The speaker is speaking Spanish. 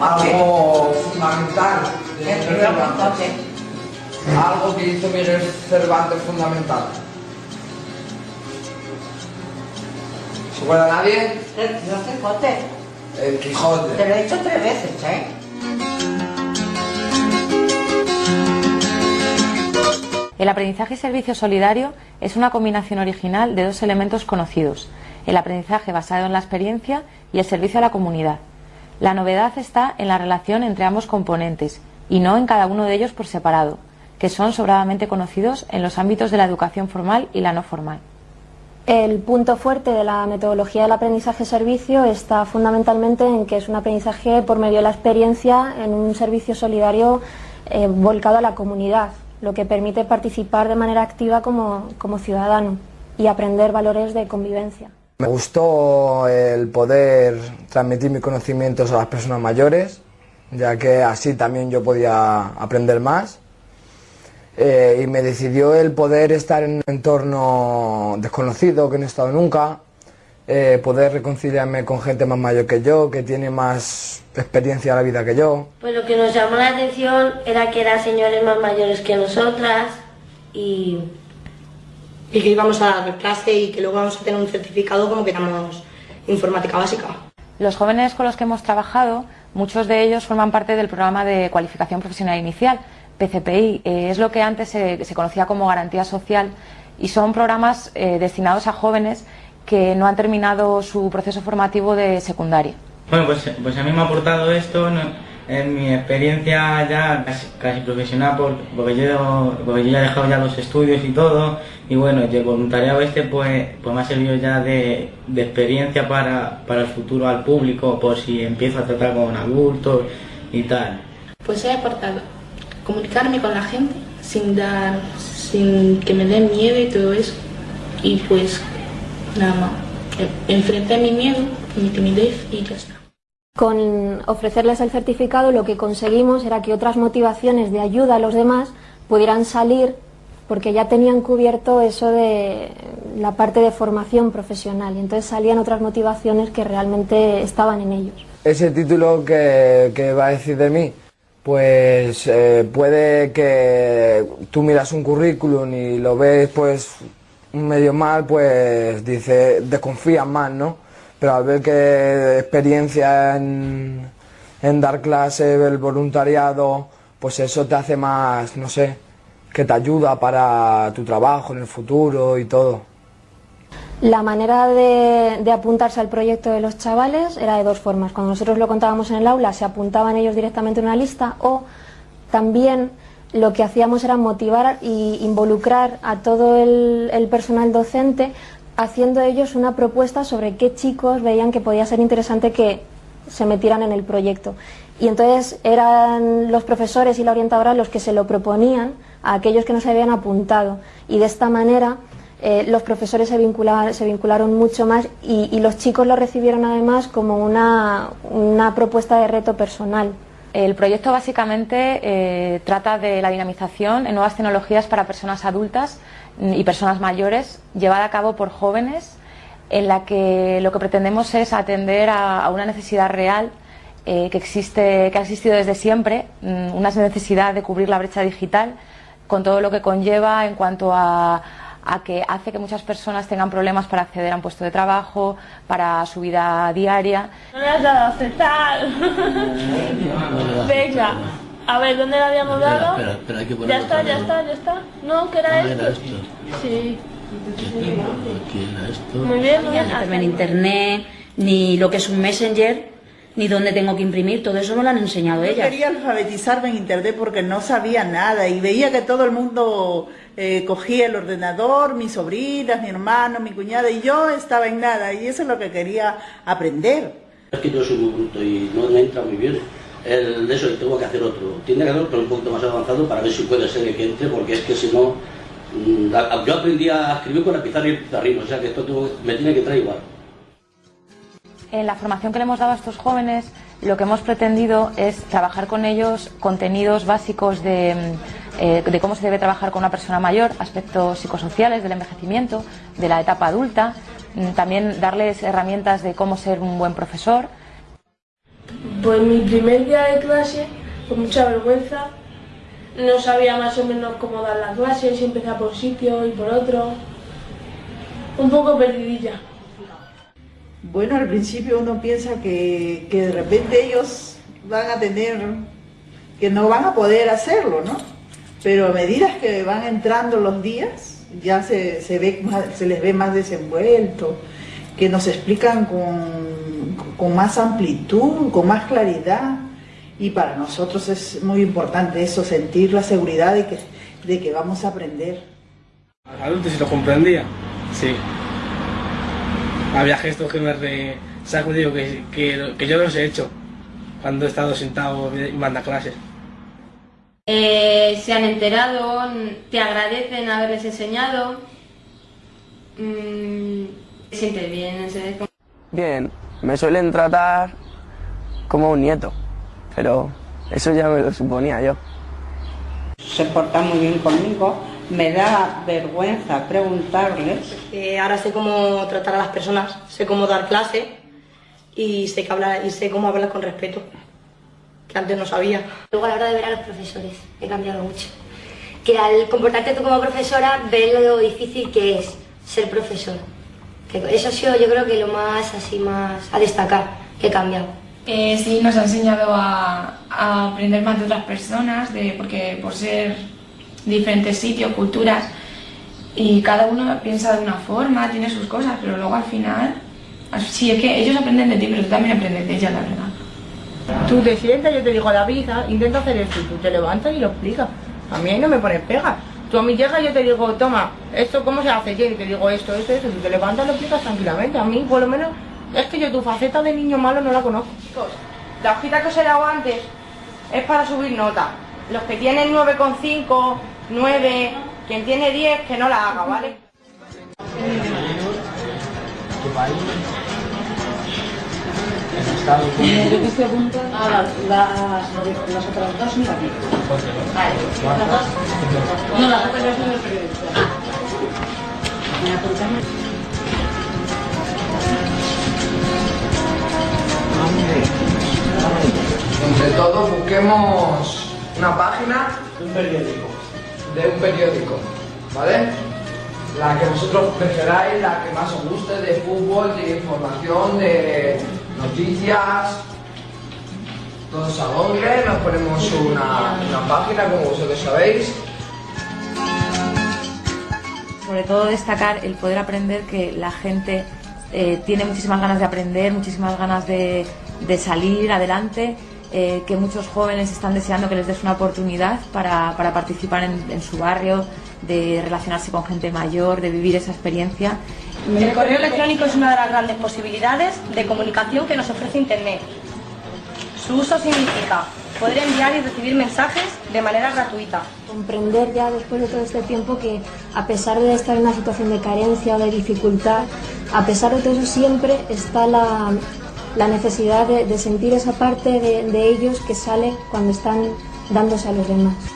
Algo fundamental. Algo que hizo Miguel Cervantes fundamental. ¿Se acuerda nadie? No Quijote. El Quijote. Te lo he hecho tres veces, ¿eh? El aprendizaje y servicio solidario es una combinación original de dos elementos conocidos, el aprendizaje basado en la experiencia y el servicio a la comunidad. La novedad está en la relación entre ambos componentes y no en cada uno de ellos por separado, que son sobradamente conocidos en los ámbitos de la educación formal y la no formal. El punto fuerte de la metodología del aprendizaje-servicio está fundamentalmente en que es un aprendizaje por medio de la experiencia en un servicio solidario eh, volcado a la comunidad, lo que permite participar de manera activa como, como ciudadano y aprender valores de convivencia. Me gustó el poder transmitir mis conocimientos a las personas mayores, ya que así también yo podía aprender más. Eh, y me decidió el poder estar en un entorno desconocido que no he estado nunca, eh, poder reconciliarme con gente más mayor que yo, que tiene más experiencia en la vida que yo. Pues lo que nos llamó la atención era que eran señores más mayores que nosotras y... Y que íbamos a dar clase y que luego vamos a tener un certificado como que éramos informática básica. Los jóvenes con los que hemos trabajado, muchos de ellos forman parte del programa de cualificación profesional inicial, PCPI, eh, es lo que antes se, se, conocía como garantía social y son programas eh, destinados a jóvenes que no han terminado su proceso formativo de secundaria. Bueno, pues, pues a mí me ha aportado esto ¿no? En mi experiencia ya casi, profesional por, porque, yo, porque yo ya he dejado ya los estudios y todo y bueno, el voluntariado este pues, pues me ha servido ya de, de experiencia para, para el futuro al público por si empiezo a tratar con adultos y tal. Pues he aportado comunicarme con la gente sin dar, sin que me den miedo y todo eso. Y pues nada más, enfrenté mi miedo, mi timidez y ya está. Con ofrecerles el certificado lo que conseguimos era que otras motivaciones de ayuda a los demás pudieran salir porque ya tenían cubierto eso de la parte de formación profesional y entonces salían otras motivaciones que realmente estaban en ellos. Ese título que, va a decir de mí, pues eh, puede que tú miras un currículum y lo ves pues medio mal, pues dice, desconfías más, ¿no? Pero al ver que experiencia en, dar clases, el voluntariado, pues eso te hace más, no sé, que te ayuda para tu trabajo en el futuro y todo. La manera de, apuntarse al proyecto de los chavales era de dos formas. Cuando nosotros lo contábamos en el aula, se apuntaban ellos directamente en una lista o también lo que hacíamos era motivar e involucrar a todo el personal docente haciendo ellos una propuesta sobre qué chicos veían que podía ser interesante que se metieran en el proyecto. Y entonces eran los profesores y la orientadora los que se lo proponían a aquellos que no se habían apuntado. Y de esta manera eh, los profesores se vincularon, se vincularon mucho más y, los chicos lo recibieron además como una, una propuesta de reto personal. El proyecto básicamente eh, trata de la dinamización en nuevas tecnologías para personas adultas y personas mayores, llevada a cabo por jóvenes, en la que lo que pretendemos es atender a, a una necesidad real eh, que, existe, que ha existido desde siempre, una necesidad de cubrir la brecha digital con todo lo que conlleva en cuanto a a que hace que muchas personas tengan problemas para acceder a un puesto de trabajo, para su vida diaria. No le has dado a aceptar. Venga. A ver, ¿dónde le habíamos dado? Espera, espera, hay que ya está, ya está, ya está. No, ¿qué era ah, esto? Era esto. Sí. Aquí era esto. Muy bien, muy bien. en internet, ni lo que es un messenger, ni dónde tengo que imprimir, todo eso me lo han enseñado Yo ellas. quería alfabetizarme en internet porque no sabía nada y veía que todo el mundo eh, cogía el ordenador, mis sobrinas, mi hermano, mi cuñada y yo estaba en nada y eso es lo que quería aprender. Es que yo soy muy bruto y no me entra muy bien. El de eso tengo que hacer otro. Tiene que hacer otro un poquito más avanzado para ver si puede ser que entre, porque es que si no. mm, Yo aprendí a escribir con la pizarra y el pizarrín, o sea que esto me tiene que traer igual. En la formación que le hemos dado a estos jóvenes, lo que hemos pretendido es trabajar con ellos contenidos básicos de, mm, eh, de cómo se debe trabajar con una persona mayor, aspectos psicosociales del envejecimiento, de la etapa adulta, mm, también darles herramientas de cómo ser un buen profesor. Pues mi primer día de clase, con mucha vergüenza, no sabía más o menos cómo dar las clases, empezaba por sitio y por otro. Un poco perdidilla. Bueno, al principio uno piensa que, que de repente ellos van a tener, que no van a poder hacerlo, ¿no? Pero a medida que van entrando los días, ya se, se, ve se les ve más desenvuelto, que nos explican con, con más amplitud, con más claridad. Y para nosotros es muy importante eso, sentir la seguridad de que, de que vamos a aprender. adulto si lo comprendía, sí. Había gestos que me re... sacudido que, que, que yo los he hecho cuando he estado sentado en banda clases. Eh, se han enterado, te agradecen haberles enseñado. Mm, se siente bien, Bien, me suelen tratar como un nieto, pero eso ya me lo suponía yo. Se porta muy bien conmigo. Me da vergüenza preguntarles. Eh, ahora sé cómo tratar a las personas, sé cómo dar clase y sé, que hablar, y sé cómo hablar con respeto, que antes no sabía. Luego a la hora de ver a los profesores, he cambiado mucho. Que al comportarte tú como profesora, ves lo difícil que es ser profesor. Que eso ha sido yo creo que lo más así más a destacar que he cambiado. Eh, sí, nos ha enseñado a, a aprender más de otras personas, de, porque por ser diferentes sitios, culturas, y cada uno piensa de una forma, tiene sus cosas, pero luego al final, sí, es que ellos aprenden de ti, pero tú también aprendes de ellas, la verdad. Tú te sientas, yo te digo, David, ah, intenta hacer esto, tú te levantas y lo explicas. A mí ahí no me pones pegas. Tú a mí llegas y yo te digo, toma, esto cómo se hace, Jenny, te digo esto, esto, esto, tú te levantas y lo explicas tranquilamente. A mí, por lo menos, es que yo tu faceta de niño malo no la conozco. Chicos, la hojita que os he dado antes es para subir nota. Los que tienen 9,5, 9, quien tiene 10, que no la haga, ¿vale? ¿De qué se apunta? Ah, las, otras dos mira aquí. Vale. ¿Las dos? No, las otras dos son del periodista. Ah. ¿Me apuntamos? Entre todos busquemos una página Un periódico. de un periódico, ¿vale? La que vosotros preferáis, la que más os guste, de fútbol, de información, de noticias. Todos a Google, nos ponemos una, una página, como vosotros sabéis. Sobre todo destacar el poder aprender que la gente eh, tiene muchísimas ganas de aprender, muchísimas ganas de, de salir adelante, eh, que muchos jóvenes están deseando que les des una oportunidad para, para participar en su barrio, de relacionarse con gente mayor, de vivir esa experiencia. El correo electrónico es una de las grandes posibilidades de comunicación que nos ofrece Internet. Su uso significa poder enviar y recibir mensajes de manera gratuita. Comprender ya después de todo este tiempo que a pesar de estar en una situación de carencia o de dificultad, a pesar de todo eso siempre está la, la necesidad de, sentir esa parte de ellos que sale cuando están dándose a los demás.